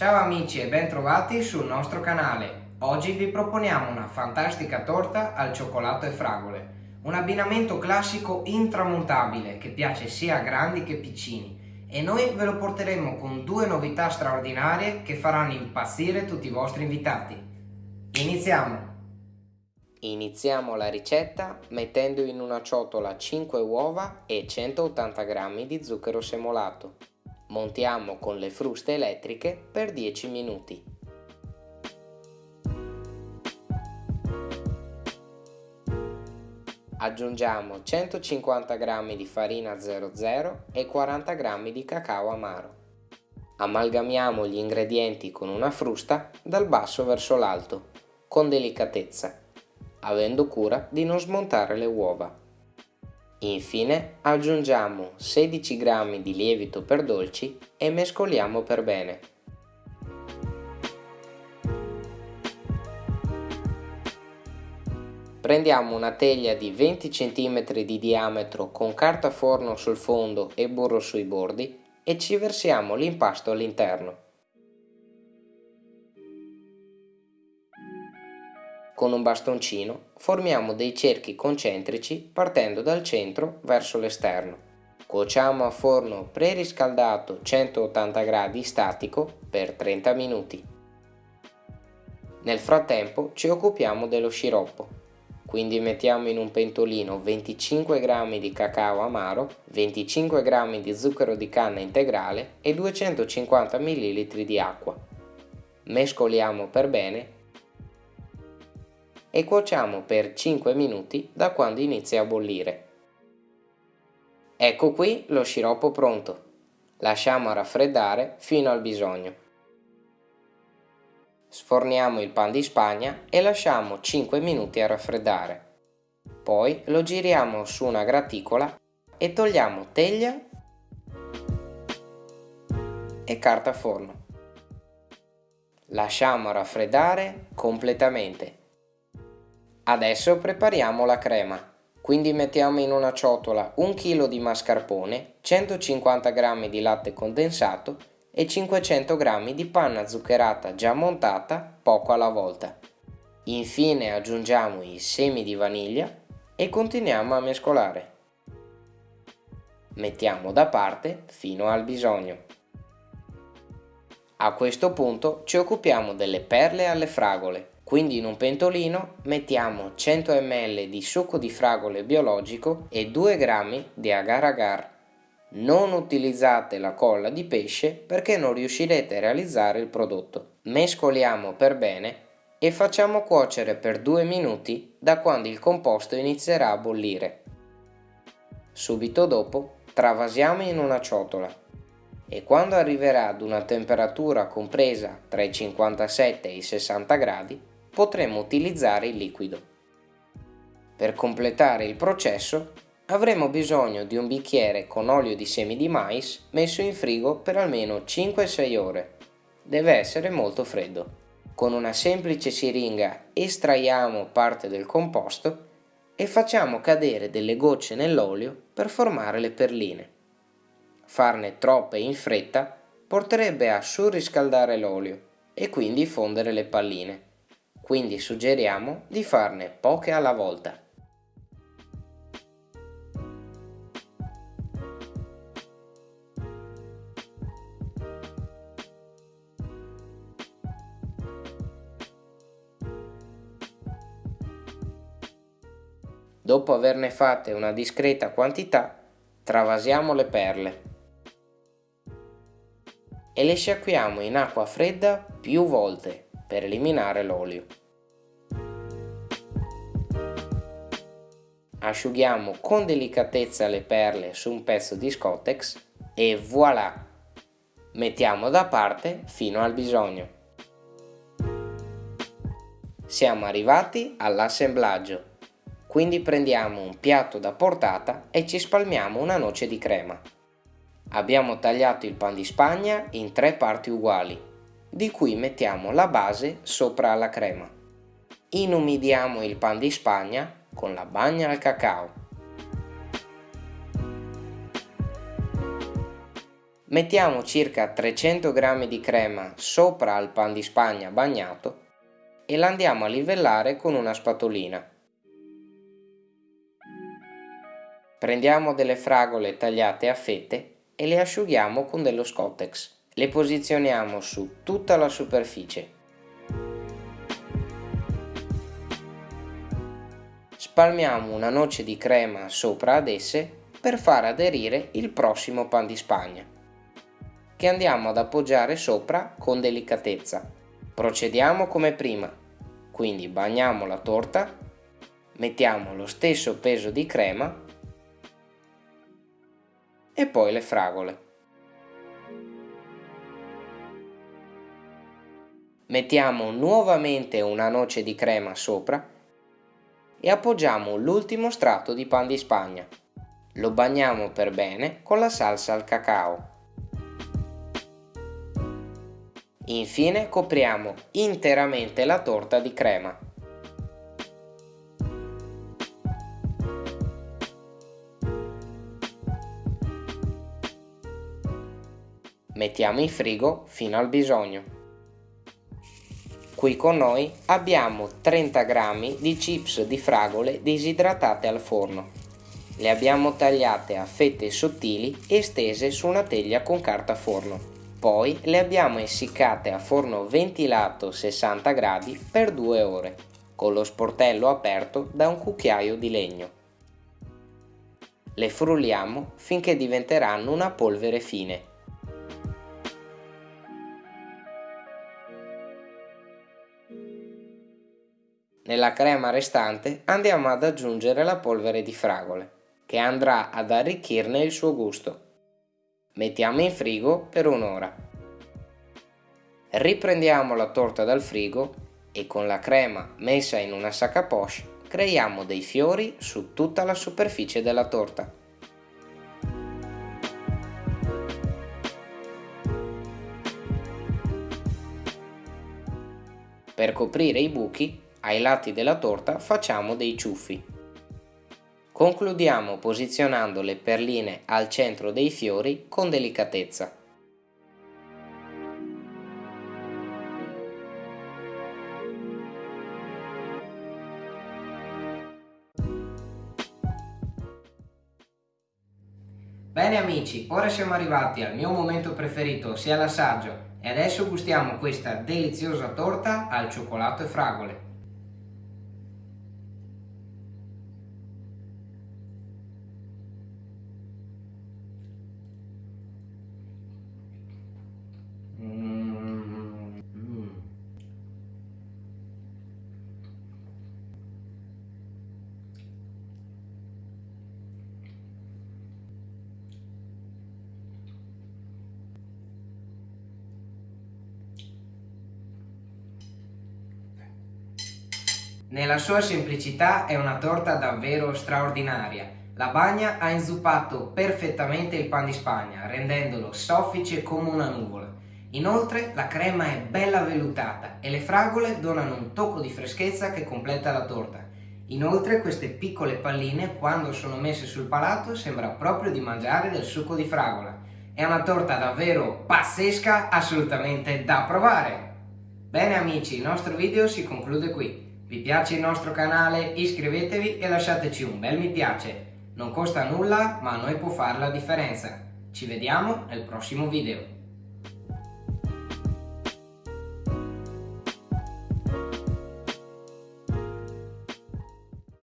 Ciao amici e bentrovati sul nostro canale. Oggi vi proponiamo una fantastica torta al cioccolato e fragole. Un abbinamento classico intramontabile che piace sia a grandi che piccini e noi ve lo porteremo con due novità straordinarie che faranno impazzire tutti i vostri invitati. Iniziamo! Iniziamo la ricetta mettendo in una ciotola 5 uova e 180 g di zucchero semolato. Montiamo con le fruste elettriche per 10 minuti. Aggiungiamo 150 g di farina 00 e 40 g di cacao amaro. Amalgamiamo gli ingredienti con una frusta dal basso verso l'alto, con delicatezza avendo cura di non smontare le uova. Infine aggiungiamo 16 g di lievito per dolci e mescoliamo per bene. Prendiamo una teglia di 20 cm di diametro con carta forno sul fondo e burro sui bordi e ci versiamo l'impasto all'interno. Con un bastoncino formiamo dei cerchi concentrici partendo dal centro verso l'esterno. Cuociamo a forno preriscaldato 180 gradi statico per 30 minuti. Nel frattempo ci occupiamo dello sciroppo, quindi mettiamo in un pentolino 25 g di cacao amaro, 25 g di zucchero di canna integrale e 250 ml di acqua. Mescoliamo per bene e cuociamo per 5 minuti da quando inizia a bollire. Ecco qui lo sciroppo pronto. Lasciamo raffreddare fino al bisogno. Sforniamo il pan di spagna e lasciamo 5 minuti a raffreddare. Poi lo giriamo su una graticola e togliamo teglia e carta forno. Lasciamo raffreddare completamente Adesso prepariamo la crema. Quindi mettiamo in una ciotola 1 kg di mascarpone, 150 g di latte condensato e 500 g di panna zuccherata già montata poco alla volta. Infine aggiungiamo i semi di vaniglia e continuiamo a mescolare. Mettiamo da parte fino al bisogno. A questo punto ci occupiamo delle perle alle fragole quindi in un pentolino mettiamo 100 ml di succo di fragole biologico e 2 g di agar agar. Non utilizzate la colla di pesce perché non riuscirete a realizzare il prodotto. Mescoliamo per bene e facciamo cuocere per 2 minuti da quando il composto inizierà a bollire. Subito dopo travasiamo in una ciotola e quando arriverà ad una temperatura compresa tra i 57 e i 60 gradi potremo utilizzare il liquido. Per completare il processo avremo bisogno di un bicchiere con olio di semi di mais messo in frigo per almeno 5-6 ore. Deve essere molto freddo. Con una semplice siringa estraiamo parte del composto e facciamo cadere delle gocce nell'olio per formare le perline. Farne troppe in fretta porterebbe a surriscaldare l'olio e quindi fondere le palline quindi suggeriamo di farne poche alla volta. Dopo averne fatte una discreta quantità, travasiamo le perle e le sciacquiamo in acqua fredda più volte per eliminare l'olio. Asciughiamo con delicatezza le perle su un pezzo di Scottex e voilà! Mettiamo da parte fino al bisogno. Siamo arrivati all'assemblaggio, quindi prendiamo un piatto da portata e ci spalmiamo una noce di crema. Abbiamo tagliato il pan di spagna in tre parti uguali di cui mettiamo la base sopra la crema. Inumidiamo il pan di spagna con la bagna al cacao. Mettiamo circa 300 g di crema sopra al pan di spagna bagnato e la andiamo a livellare con una spatolina. Prendiamo delle fragole tagliate a fette e le asciughiamo con dello Scottex. Le posizioniamo su tutta la superficie. Spalmiamo una noce di crema sopra ad esse per far aderire il prossimo pan di spagna, che andiamo ad appoggiare sopra con delicatezza. Procediamo come prima, quindi bagniamo la torta, mettiamo lo stesso peso di crema e poi le fragole. Mettiamo nuovamente una noce di crema sopra e appoggiamo l'ultimo strato di pan di spagna. Lo bagniamo per bene con la salsa al cacao. Infine copriamo interamente la torta di crema. Mettiamo in frigo fino al bisogno. Qui con noi abbiamo 30 g di chips di fragole disidratate al forno. Le abbiamo tagliate a fette sottili e stese su una teglia con carta forno. Poi le abbiamo essiccate a forno ventilato 60 gradi per 2 ore, con lo sportello aperto da un cucchiaio di legno. Le frulliamo finché diventeranno una polvere fine. Nella crema restante andiamo ad aggiungere la polvere di fragole, che andrà ad arricchirne il suo gusto. Mettiamo in frigo per un'ora. Riprendiamo la torta dal frigo e con la crema messa in una sac à poche creiamo dei fiori su tutta la superficie della torta. Per coprire i buchi, ai lati della torta facciamo dei ciuffi. Concludiamo posizionando le perline al centro dei fiori con delicatezza. Bene amici, ora siamo arrivati al mio momento preferito, ossia l'assaggio, e adesso gustiamo questa deliziosa torta al cioccolato e fragole. Nella sua semplicità è una torta davvero straordinaria. La bagna ha inzuppato perfettamente il pan di spagna, rendendolo soffice come una nuvola. Inoltre la crema è bella vellutata e le fragole donano un tocco di freschezza che completa la torta. Inoltre queste piccole palline, quando sono messe sul palato, sembra proprio di mangiare del succo di fragola. È una torta davvero pazzesca, assolutamente da provare! Bene amici, il nostro video si conclude qui. Vi piace il nostro canale? Iscrivetevi e lasciateci un bel mi piace. Non costa nulla, ma a noi può fare la differenza. Ci vediamo nel prossimo video.